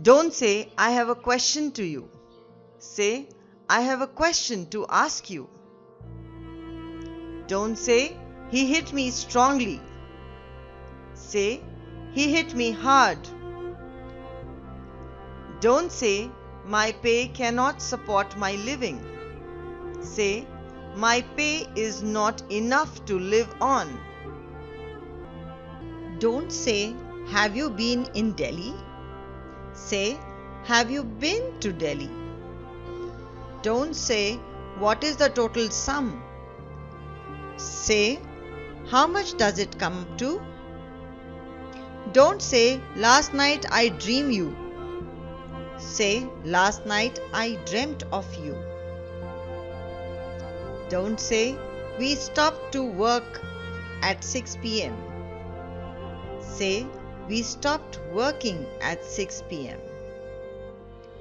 Don't say, I have a question to you. Say, I have a question to ask you. Don't say, he hit me strongly. Say, he hit me hard. Don't say, my pay cannot support my living. Say, my pay is not enough to live on. Don't say, Have you been in Delhi? Say, Have you been to Delhi? Don't say, What is the total sum? Say, How much does it come to? Don't say, Last night I dreamed you. Say, Last night I dreamt of you. Don't say, We stopped to work at 6 pm. Say, We stopped working at 6 pm.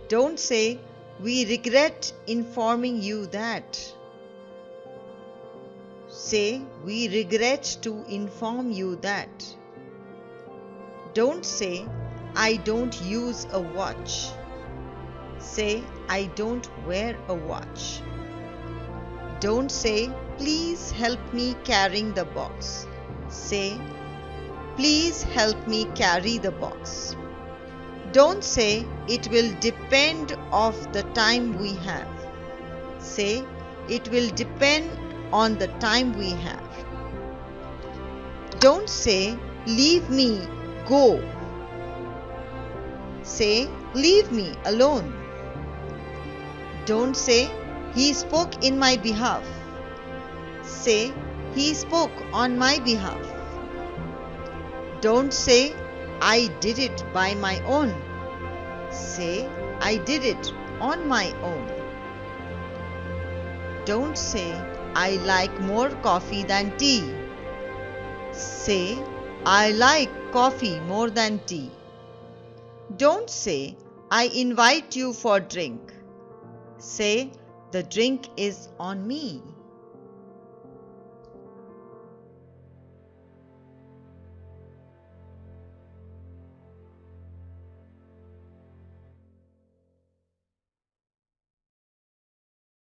Don't say, We regret informing you that. Say, We regret to inform you that. Don't say, I don't use a watch. Say, I don't wear a watch. Don't say, please help me carrying the box. Say, please help me carry the box. Don't say, it will depend of the time we have. Say, it will depend on the time we have. Don't say, leave me, go. Say, leave me alone. Don't say, he spoke in my behalf. Say, He spoke on my behalf. Don't say, I did it by my own. Say, I did it on my own. Don't say, I like more coffee than tea. Say, I like coffee more than tea. Don't say, I invite you for drink. Say, the drink is on me.